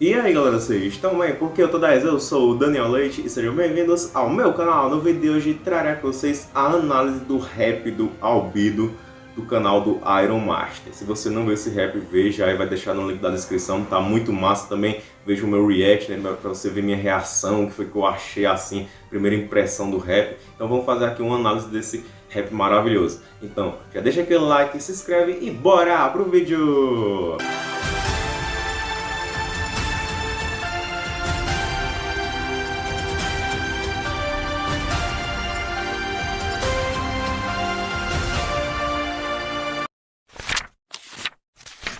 E aí galera, vocês estão bem? Porque eu tô 10, eu sou o Daniel Leite e sejam bem-vindos ao meu canal. No vídeo de hoje trarei com vocês a análise do rap do Albido do canal do Iron Master. Se você não viu esse rap, veja aí, vai deixar no link da descrição, tá muito massa também. Veja o meu react, né, pra você ver minha reação, que foi que eu achei assim, primeira impressão do rap. Então vamos fazer aqui uma análise desse rap maravilhoso. Então, já deixa aquele like, se inscreve e bora pro vídeo!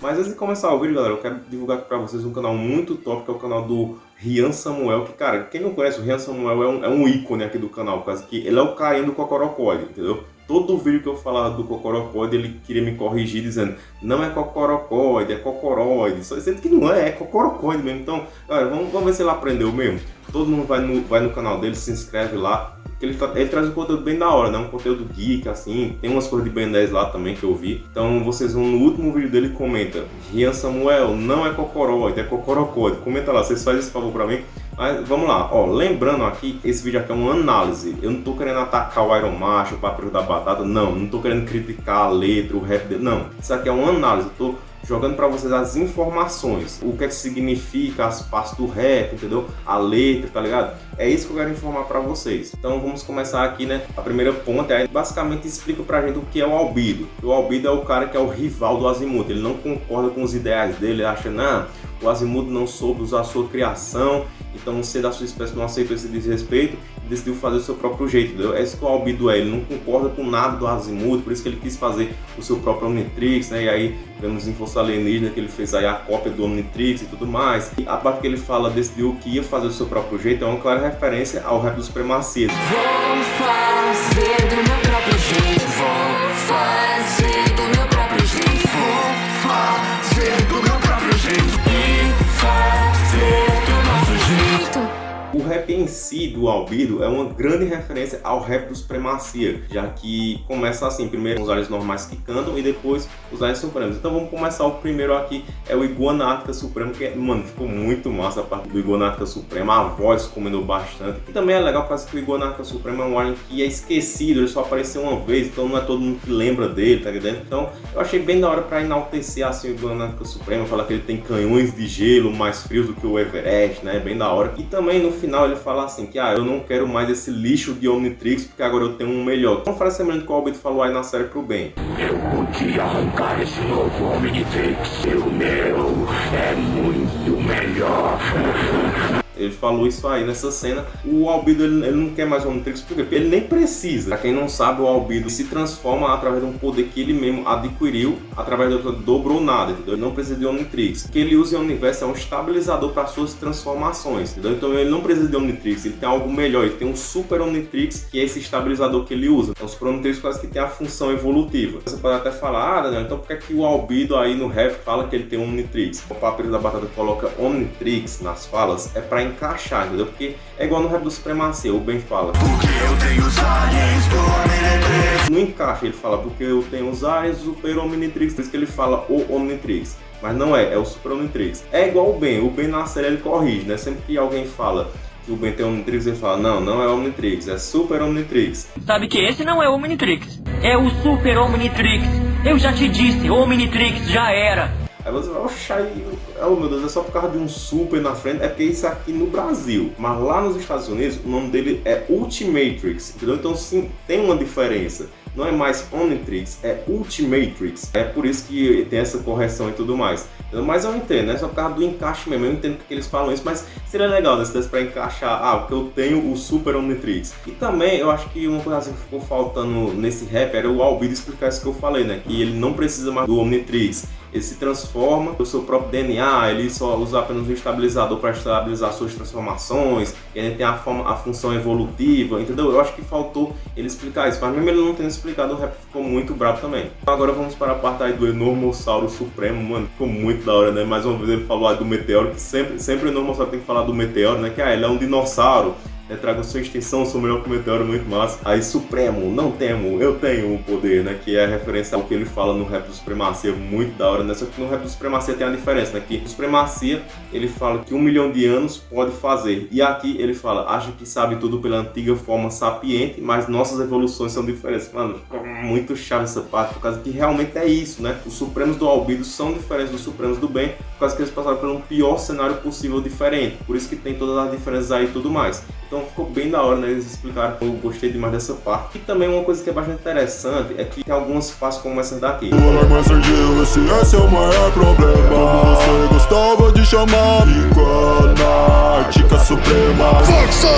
Mas antes de começar o vídeo, galera, eu quero divulgar aqui pra vocês um canal muito top, que é o canal do Rian Samuel, que, cara, quem não conhece, o Rian Samuel é um, é um ícone aqui do canal, por causa que ele é o carinha do Cocorocóide, entendeu? Todo vídeo que eu falava do Cocorocóide, ele queria me corrigir dizendo não é Cocorocóide, é Cocoroide, sendo que não é, é Cocorocóide mesmo. Então, galera, vamos, vamos ver se ele aprendeu mesmo. Todo mundo vai no, vai no canal dele, se inscreve lá, ele, ele, traz um conteúdo bem da hora, né? Um conteúdo geek, assim. Tem umas coisas de Ben 10 lá também que eu vi. Então vocês vão no último vídeo dele comenta. Rian Samuel, não é Cocoróide, é Cocorocode. Comenta lá, vocês fazem esse favor pra mim. Mas vamos lá, ó, lembrando aqui, esse vídeo aqui é uma análise. Eu não tô querendo atacar o Iron Macho, o Papo da Batata, não. Não tô querendo criticar a letra, o rap dele, não. Isso aqui é uma análise. Eu tô jogando para vocês as informações, o que é que significa as partes do rap, entendeu? A letra, tá ligado? É isso que eu quero informar para vocês. Então vamos começar aqui, né? A primeira ponta é basicamente explica pra gente o que é o Albido. O Albido é o cara que é o rival do Azimuth. Ele não concorda com os ideais dele, ele acha, não, o Azimuth não soube usar a sua criação, então você da sua espécie não aceitou esse desrespeito e decidiu fazer o seu próprio jeito? É isso que o Albido é, ele não concorda com nada do Azimuth, por isso que ele quis fazer o seu próprio Omnitrix, né? E aí vemos em Força Alienígena que ele fez aí a cópia do Omnitrix e tudo mais. E a parte que ele fala, decidiu que ia fazer o seu próprio jeito, é uma clara referência ao rap dos Supremacia. Vou fazer do meu próprio jeito, vou fazer rap em si do Albido é uma grande referência ao rap do Supremacia, já que começa assim, primeiro os aliens normais que cantam e depois os aliens supremos. Então vamos começar o primeiro aqui, é o Iguanática Supremo, que, mano, ficou muito massa a parte do Iguanática Supremo, a voz comendo bastante. E também é legal porque que o Iguanática Supremo é um alien que é esquecido, ele só apareceu uma vez, então não é todo mundo que lembra dele, tá entendendo? Então eu achei bem da hora pra enaltecer assim o Iguanática Supremo, falar que ele tem canhões de gelo mais frios do que o Everest, né? Bem da hora. E também no final ele fala assim que ah, eu não quero mais esse lixo de Omnitrix porque agora eu tenho um melhor. Uma frase semelhante que o Albert falou aí na série pro bem. Eu podia arrancar esse novo Omnitrix, o meu é muito melhor. Ele falou isso aí nessa cena. O Albido ele, ele não quer mais o Omnitrix porque ele nem precisa. Pra quem não sabe, o Albido se transforma através de um poder que ele mesmo adquiriu através do dobrou nada, entendeu? Ele não precisa de Omnitrix. O que ele usa em Universo é um estabilizador para suas transformações, entendeu? Então ele não precisa de Omnitrix, ele tem algo melhor, ele tem um Super Omnitrix que é esse estabilizador que ele usa. Então, os Omnitrix quase que tem a função evolutiva. Você pode até falar, ah, Daniel, então por que, é que o Albido aí no rap fala que ele tem Omnitrix? O Papiro da Batata coloca Omnitrix nas falas, é para encaixar, entendeu? Porque é igual no rap do Supremacia, o Ben fala. Porque eu tenho os aliens do Omnitrix. Não encaixa, ele fala, porque eu tenho os aliens do Super Omnitrix. Por isso que ele fala o Omnitrix. Mas não é, é o Super Omnitrix. É igual o Ben, o Ben na série ele corrige, né? Sempre que alguém fala que o Ben tem Omnitrix, ele fala, não, não é Omnitrix, é Super Omnitrix. Sabe que esse não é Omnitrix, é o Super Omnitrix. Eu já te disse, Omnitrix já era. Aí você vai, oxa, oh meu Deus, é só por causa de um super na frente, é porque isso aqui no Brasil. Mas lá nos Estados Unidos, o nome dele é Ultimatrix, entendeu? Então sim, tem uma diferença. Não é mais Omnitrix, é Ultimatrix. É por isso que tem essa correção e tudo mais. Mas eu entendo, é só por causa do encaixe mesmo. Eu entendo que eles falam isso, mas seria legal né, se desse pra encaixar, ah, porque eu tenho o Super Omnitrix. E também eu acho que uma coisa assim que ficou faltando nesse rap era o Albedo explicar isso que eu falei, né? Que ele não precisa mais do Omnitrix ele se transforma no seu próprio DNA, ele só usa apenas um estabilizador para estabilizar suas transformações, ele tem a, forma, a função evolutiva, entendeu? Eu acho que faltou ele explicar isso, mas mesmo ele não tendo explicado, o rap ficou muito bravo também. Agora vamos para a parte aí do Enormossauro Supremo, mano, ficou muito da hora, né? Mais uma vez ele falou aí do meteoro, que sempre, sempre o Enormossauro tem que falar do meteoro, né? Que ah, ele é um dinossauro, né, traga sua extensão, seu melhor comentário, muito massa. Aí Supremo, não temo, eu tenho o poder, né, que é a referência ao que ele fala no rap do Supremacia, muito da hora, né, só que no rap do Supremacia tem a diferença, né, que o Supremacia, ele fala que um milhão de anos pode fazer, e aqui ele fala, acha que sabe tudo pela antiga forma sapiente, mas nossas evoluções são diferentes. Mano, muito chave essa parte, por causa que realmente é isso, né, os Supremos do Albido são diferentes dos Supremos do Bem, por causa que eles passaram pelo pior cenário possível diferente, por isso que tem todas as diferenças aí e tudo mais. Então ficou bem da hora, né? Eles explicaram, eu gostei demais dessa parte. E também uma coisa que é bastante interessante é que tem algumas fases como essa daqui. esse, esse é o maior problema. Como você gostava de chamar Suprema.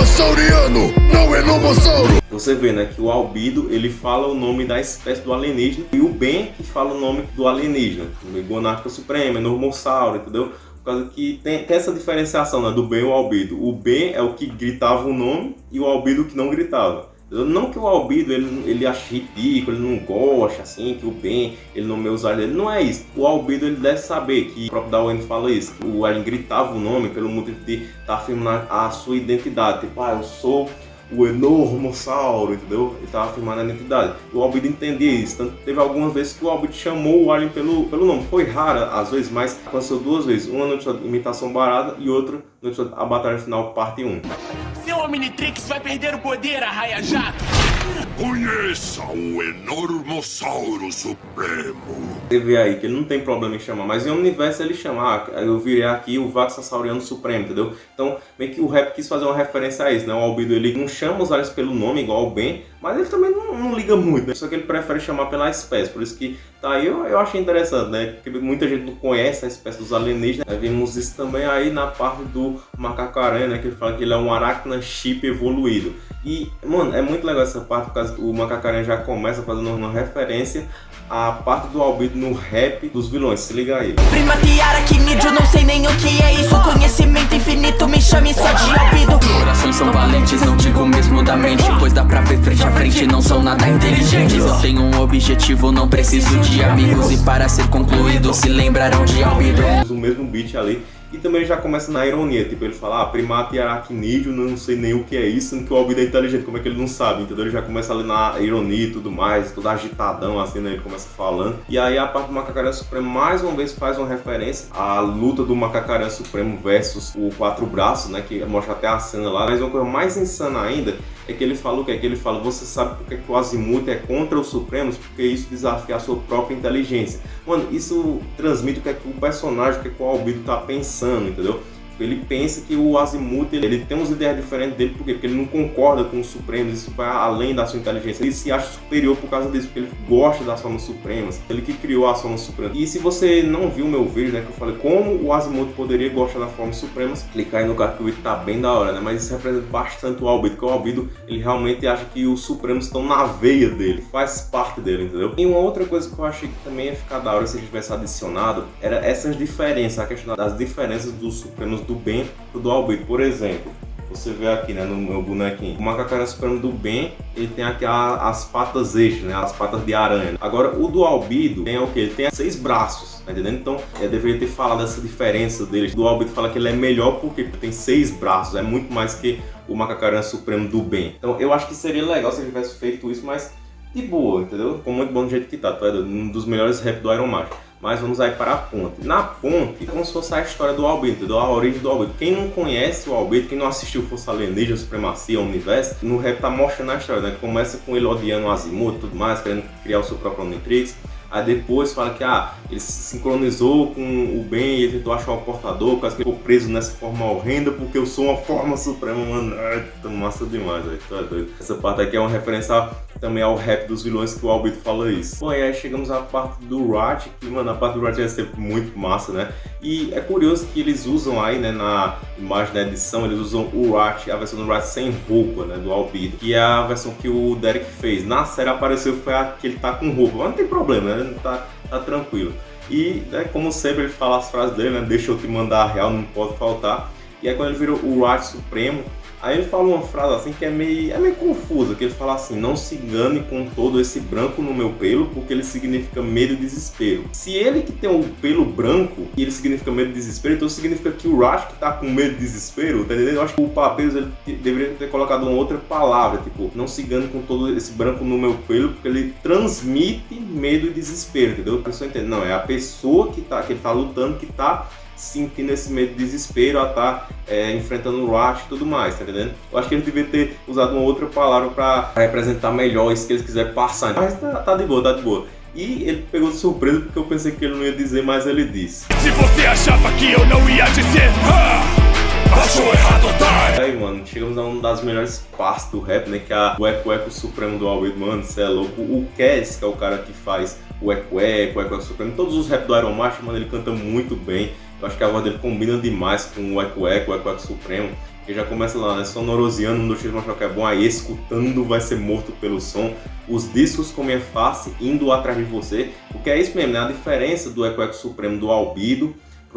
Sauriano, não é Lobossauro. Você vê, né, que o Albido, ele fala o nome da espécie do alienígena e o Ben que fala o nome do alienígena. Iguanática Suprema, Normossauro, entendeu? causa que tem, tem essa diferenciação né, do bem e o albido. O bem é o que gritava o nome e o albido que não gritava. Não que o albido ele, ele ache ridículo, ele não gosta assim, que o bem ele não me usar dele. Não é isso. O albido ele deve saber que o próprio Darwin fala isso. O alien gritava o nome pelo motivo de estar tá afirmando a sua identidade. Tipo, ah, eu sou o enormossauro, entendeu? Ele estava afirmando a identidade. O Albedo entendia isso, tanto teve algumas vezes que o Albedo chamou o Alien pelo, pelo nome. Foi rara, às vezes, mas aconteceu duas vezes. Uma no episódio Imitação Barada e outra no episódio A Batalha Final, parte 1. Seu Omnitrix vai perder o poder, Arraia Jato! Conheça o Enormossauro Supremo. Você vê aí que ele não tem problema em chamar, mas em universo ele chamar, ah, eu virei aqui o Vaxassauriano Supremo, entendeu? Então, meio que o rap quis fazer uma referência a isso, né? O Albedo ele não chama os aliens pelo nome igual o Ben, mas ele também não, não, liga muito, né? Só que ele prefere chamar pela espécie, por isso que tá aí eu, eu achei interessante, né? Porque muita gente não conhece a espécie dos alienígenas. Né? Vimos isso também aí na parte do macaco-aranha, né? Que ele fala que ele é um aracna chip evoluído. E, mano, é muito legal essa parte, porque o macaco-aranha já começa fazendo uma referência à parte do Albedo no rap dos vilões, se liga aí. Primatear aqui, nídio, não sei nem o que é isso. Conhecimento infinito, me chame só de Albedo Corações são valentes, não digo mesmo da mente Pois dá pra ver frente a frente, não são nada inteligentes. Eu tenho um objetivo, não preciso de amigos E para ser concluído, se lembrarão de Albedo O mesmo beat ali e também já começa na ironia, tipo, ele fala, ah, primata e aracnídeo, não sei nem o que é isso, sendo que o Albedo é inteligente, como é que ele não sabe, entendeu? Ele já começa ali na ironia e tudo mais, todo agitadão, assim, né? Ele começa falando. E aí a parte do Macacaranha Supremo, mais uma vez, faz uma referência à luta do Macacaranha Supremo versus o Quatro Braços, né? Que mostra até a cena lá. Mas uma coisa mais insana ainda é que ele fala o que? É que ele fala, você sabe porque que o Azimuth é contra os Supremos? Porque isso desafia a sua própria inteligência. Mano, isso transmite o que é que o personagem, o que, é que o Albedo tá pensando, entendeu? Ele pensa que o Azimuth ele, ele tem umas ideias diferentes dele, por quê? Porque ele não concorda com os Supremos, isso vai além da sua inteligência. Ele se acha superior por causa disso, porque ele gosta das formas supremas. Ele que criou as formas supremas. E se você não viu meu vídeo, né, que eu falei como o Azimuth poderia gostar das formas supremas, clica aí no card que o vídeo tá bem da hora, né? Mas isso representa bastante o Albedo, porque o Albedo, ele realmente acha que os Supremos estão na veia dele, faz parte dele, entendeu? E uma outra coisa que eu achei que também ia ficar da hora se ele tivesse adicionado, era essas diferenças, a questão das diferenças dos Supremos do bem pro do Albedo. Por exemplo, você vê aqui né, no meu bonequinho, o macacaranha supremo do bem, ele tem aqui a, as patas extras, né, as patas de aranha. Agora, o do albido tem o que? Ele tem seis braços, tá entendendo? Então, eu deveria ter falado dessa diferença deles. Do albido fala que ele é melhor porque tem seis braços, é muito mais que o macacaranha supremo do bem. Então, eu acho que seria legal se ele tivesse feito isso, mas de boa, entendeu? Com muito bom do jeito que tá, tá? Um dos melhores rap do Iron Man mas vamos aí para a ponte. Na ponte, é como se fosse a história do Albedo, a origem do Albedo. Quem não conhece o Albedo, quem não assistiu Força Alienígena, Supremacia, Universo, no rap tá mostrando a história, né? Começa com ele odiando o Azimuth e tudo mais, querendo criar o seu próprio Omnitrix. Aí depois fala que ah, ele se sincronizou com o bem e ele tentou achar o portador, por causa que ficou preso nessa forma horrenda, porque eu sou uma forma suprema, mano. Ai, tá massa demais, velho. Tá doido. Essa parte aqui é uma referência também ao rap dos vilões que o Albedo fala isso. Bom, e aí chegamos à parte do Rat, que, mano, a parte do Rat é sempre muito massa, né? E é curioso que eles usam aí, né, na imagem da edição, eles usam o Rat, a versão do Rat sem roupa, né, do Albedo, que é a versão que o Derek fez. Na série apareceu foi a que ele tá com roupa, mas não tem problema, né? Tá, tá tranquilo. E, né, como sempre, ele fala as frases dele, né? Deixa eu te mandar a real, não pode faltar. E aí quando ele virou o Wrath Supremo, Aí ele fala uma frase assim que é meio, é meio confusa, que ele fala assim, não se engane com todo esse branco no meu pelo, porque ele significa medo e desespero. Se ele que tem o pelo branco, e ele significa medo e desespero, então significa que o Rash que tá com medo e desespero, tá entendendo? Eu acho que o Papeus ele deveria ter colocado uma outra palavra, tipo, não se engane com todo esse branco no meu pelo, porque ele transmite medo e desespero, entendeu? A pessoa entende, não, é a pessoa que, tá, que ele tá lutando, que tá sentindo esse medo de desespero a estar tá, é, enfrentando o Rush e tudo mais, tá entendendo? Eu acho que eles deveriam ter usado uma outra palavra para representar melhor isso que eles quiserem passar. Mas tá, tá de boa, tá de boa. E ele pegou de surpresa porque eu pensei que ele não ia dizer, mas ele disse. Se você achava que eu não ia dizer, achou errado, tá? Aí, mano, chegamos a uma das melhores partes do rap, né? Que é o Eco Eco Supremo do Albedo, mano, você é louco. O Cass, que é o cara que faz o Eco Eco, o Eco Eco Supremo, todos os rap do Iron Master, mano, ele canta muito bem. Eu acho que a voz dele combina demais com o Eco Eco, o Eco Eco Supremo. Que já começa lá, né? Sonorosiano, um dos tiros mostrar que é bom, aí escutando vai ser morto pelo som. Os discos com minha face indo atrás de você. Porque é isso mesmo, né? A diferença do Eco Eco Supremo do Albido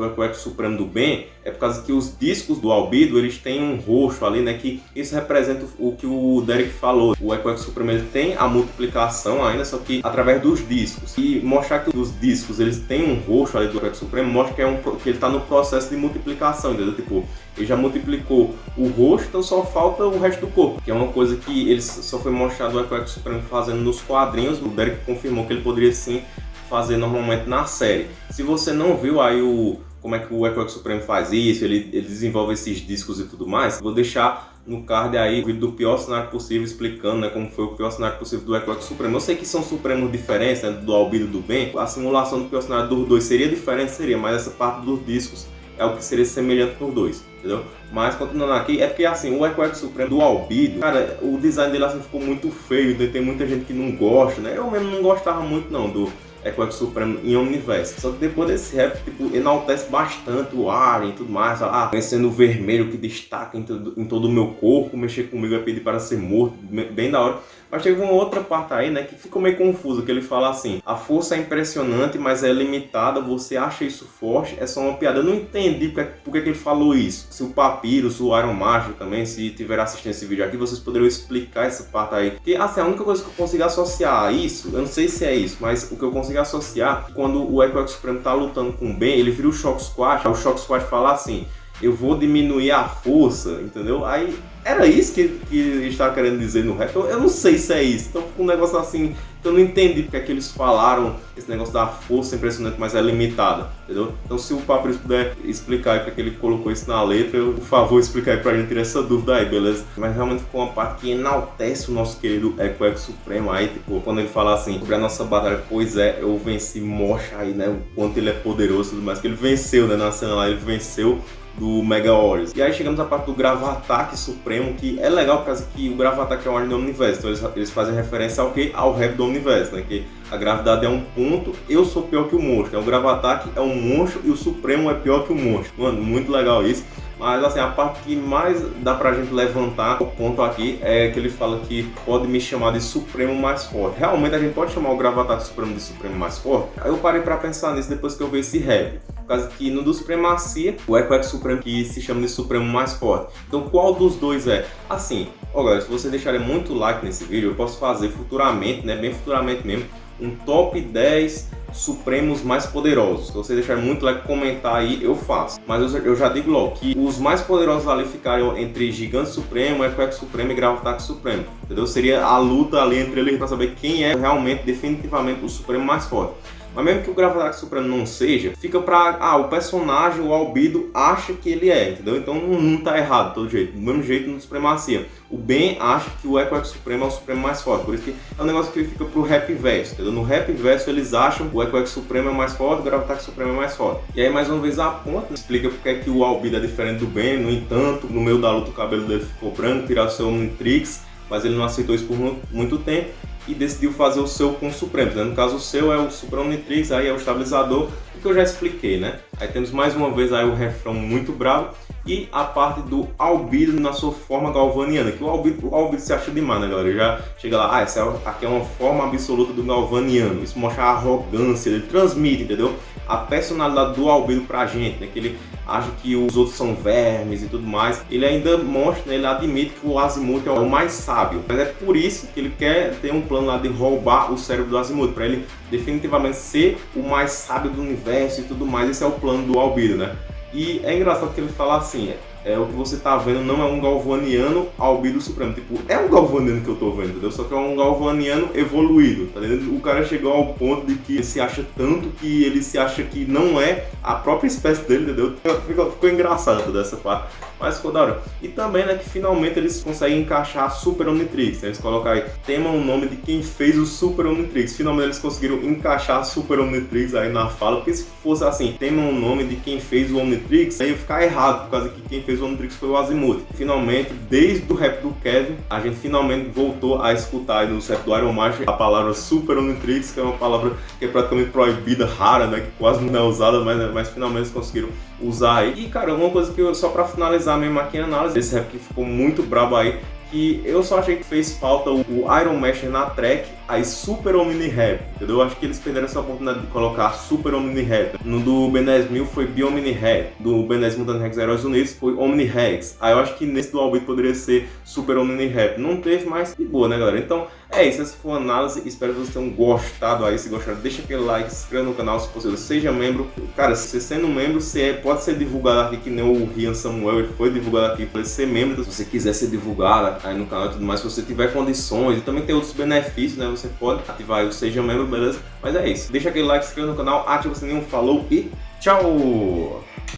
pro Eco Eco Supremo do Bem é por causa que os discos do Albido, eles têm um roxo ali, né, que isso representa o que o Derek falou. O Eco Supremo ele tem a multiplicação ainda, só que através dos discos. E mostrar que os discos, eles têm um roxo ali do Eco Supremo, mostra que, é um, que ele está no processo de multiplicação, entendeu? Tipo, ele já multiplicou o rosto, então só falta o resto do corpo, que é uma coisa que ele só foi mostrado o Eco Supremo fazendo nos quadrinhos. O Derek confirmou que ele poderia sim fazer normalmente na série. Se você não viu aí o como é que o Echo Supremo faz isso, ele, ele desenvolve esses discos e tudo mais, vou deixar no card aí o vídeo do pior cenário possível explicando né, como foi o pior cenário possível do Echo Supremo. Eu sei que são supremos diferentes, né, do Albido do Bem, a simulação do pior cenário dos dois seria diferente, seria, mas essa parte dos discos é o que seria semelhante nos dois, entendeu? Mas continuando aqui, é porque assim, o Echo Supremo do Albido, cara, o design dele assim ficou muito feio, tem muita gente que não gosta, né? Eu mesmo não gostava muito não do é Quack Supremo em Omniverse. Só que depois desse rap, tipo, enaltece bastante o ar e tudo mais. Ah, vencendo o vermelho que destaca em todo, em todo o meu corpo, mexer comigo é pedir para ser morto, bem da hora. Mas teve uma outra parte aí, né, que ficou meio confuso, que ele fala assim, a força é impressionante, mas é limitada, você acha isso forte, é só uma piada. Eu não entendi porque, porque que ele falou isso. Se o Papyrus, o Iron Master também, se tiver assistindo esse vídeo aqui, vocês poderiam explicar essa parte aí. Porque, assim, a única coisa que eu consigo associar a isso, eu não sei se é isso, mas o que eu consigo associar, quando o Echo Supremo tá lutando com o Ben, ele vira o Shock Squad, o Shock Squad fala assim, eu vou diminuir a força, entendeu? Aí era isso que, que ele estava querendo dizer no rap? Eu, eu, não sei se é isso. Então ficou um negócio assim eu não entendi porque é que eles falaram esse negócio da força impressionante, mas é limitada, entendeu? Então se o Papyrus puder explicar aí para que ele colocou isso na letra, eu, por favor, explicar aí pra gente tirar essa dúvida aí, beleza? Mas realmente ficou uma parte que enaltece o nosso querido Echo Echo Supremo aí, tipo, quando ele fala assim, sobre a nossa batalha, pois é, eu venci, mostra aí, né, o quanto ele é poderoso e tudo mais, que ele venceu, né, na cena lá, ele venceu do Mega Warriors. E aí chegamos à parte do Gravataque Supremo, que é legal por causa que o Gravataque é uma ordem do universo, então eles, eles fazem referência ao que? Ao rap do universo, né? Que a gravidade é um ponto, eu sou pior que o monstro. Então, o Gravataque é um monstro e o Supremo é pior que o monstro. Mano, muito legal isso. Mas assim, a parte que mais dá pra gente levantar o ponto aqui é que ele fala que pode me chamar de Supremo mais forte. Realmente a gente pode chamar o Gravataque Supremo de Supremo mais forte? Aí eu parei pra pensar nisso depois que eu vi esse rap causa que no do Supremacia, o Echo Supremo que se chama de Supremo mais forte. Então qual dos dois é? Assim, ó galera, se você deixarem muito like nesse vídeo, eu posso fazer futuramente, né, bem futuramente mesmo, um top 10 Supremos mais poderosos. Se você deixar muito like, comentar aí, eu faço. Mas eu, eu já digo logo que os mais poderosos ali ficariam entre Gigante Supremo, Echo Supremo e Gravataque Supremo. Entendeu? Seria a luta ali entre eles para saber quem é realmente, definitivamente, o Supremo mais forte. Mas mesmo que o Gravataque Supremo não seja, fica pra... Ah, o personagem, o Albido, acha que ele é, entendeu? Então não, tá errado todo jeito. Do mesmo jeito no Supremacia. O Ben acha que o Echo Supremo é o Supremo mais forte. Por isso que é um negócio que fica pro Rap Verso, entendeu? No Rap Verso eles acham que o Echo Supremo é mais forte, o Gravataque Supremo é mais forte. E aí mais uma vez a ponta explica porque é que o Albido é diferente do Ben. No entanto, no meio da luta o cabelo dele ficou branco, tirar seu Omnitrix, mas ele não aceitou isso por muito tempo e decidiu fazer o seu com o Supremo. Né? No caso, o seu é o Supremo Nitrix, aí é o estabilizador, o que eu já expliquei, né? Aí temos mais uma vez aí o refrão muito bravo. E a parte do albedo na sua forma galvaniana, que o albedo, o albedo se acha demais, né galera? Já chega lá, ah, essa é aqui é uma forma absoluta do galvaniano, isso mostra a arrogância, ele transmite, entendeu? A personalidade do albedo pra gente, né? Que ele acha que os outros são vermes e tudo mais. Ele ainda mostra, né? ele admite que o Azimuth é o mais sábio. Mas é por isso que ele quer ter um plano lá de roubar o cérebro do Azimuth, para ele definitivamente ser o mais sábio do universo e tudo mais. Esse é o plano do Albedo, né? E é engraçado que ele fala assim, é, o que você tá vendo não é um galvaniano albedo supremo. Tipo, é um galvaniano que eu tô vendo, entendeu? Só que é um galvaniano evoluído, tá entendendo? O cara chegou ao ponto de que se acha tanto que ele se acha que não é a própria espécie dele, entendeu? Ficou, ficou engraçado toda essa parte. Mas ficou da hora. E também, né, que finalmente eles conseguem encaixar a Super Omnitrix. Né? Eles colocam aí, tema o nome de quem fez o Super Omnitrix. Finalmente eles conseguiram encaixar a Super Omnitrix aí na fala. Porque se fosse assim, tema o nome de quem fez o Omnitrix, aí ia ficar errado, por causa que quem fez o Omnitrix foi o Azimuth. Finalmente, desde o rap do Kevin, a gente finalmente voltou a escutar no rap do Iron Master a palavra Super Omnitrix, que é uma palavra que é praticamente proibida, rara, né, que quase não é usada, mas, mas finalmente eles conseguiram usar aí. E cara, uma coisa que eu, só pra finalizar mesmo aqui a análise, esse rap que ficou muito brabo aí, que eu só achei que fez falta o Iron Master na track, aí Super Omni Rap, entendeu? Eu acho que eles perderam essa oportunidade de colocar Super Omni Rap. No do Ben 10 mil foi Bi-Omni Rap, do Ben 10 Mutante Rex Heróis Unidos foi Omni Rex. Aí eu acho que nesse do Albit poderia ser Super Omni Rap. Não teve, mas de boa, né galera? Então é isso, essa foi a análise, espero que vocês tenham gostado aí, se gostaram deixa aquele like, se inscreva no canal se possível, seja membro. Cara, se você sendo membro, você é, pode ser divulgado aqui, que nem o Rian Samuel, ele foi divulgado aqui, pode ser membro, se você quiser ser divulgado aí no canal e tudo mais, se você tiver condições, e também tem outros benefícios, né, você pode ativar o Seja Membro, beleza? Mas é isso, deixa aquele like, se inscreva no canal, ativa o sininho, falou e tchau!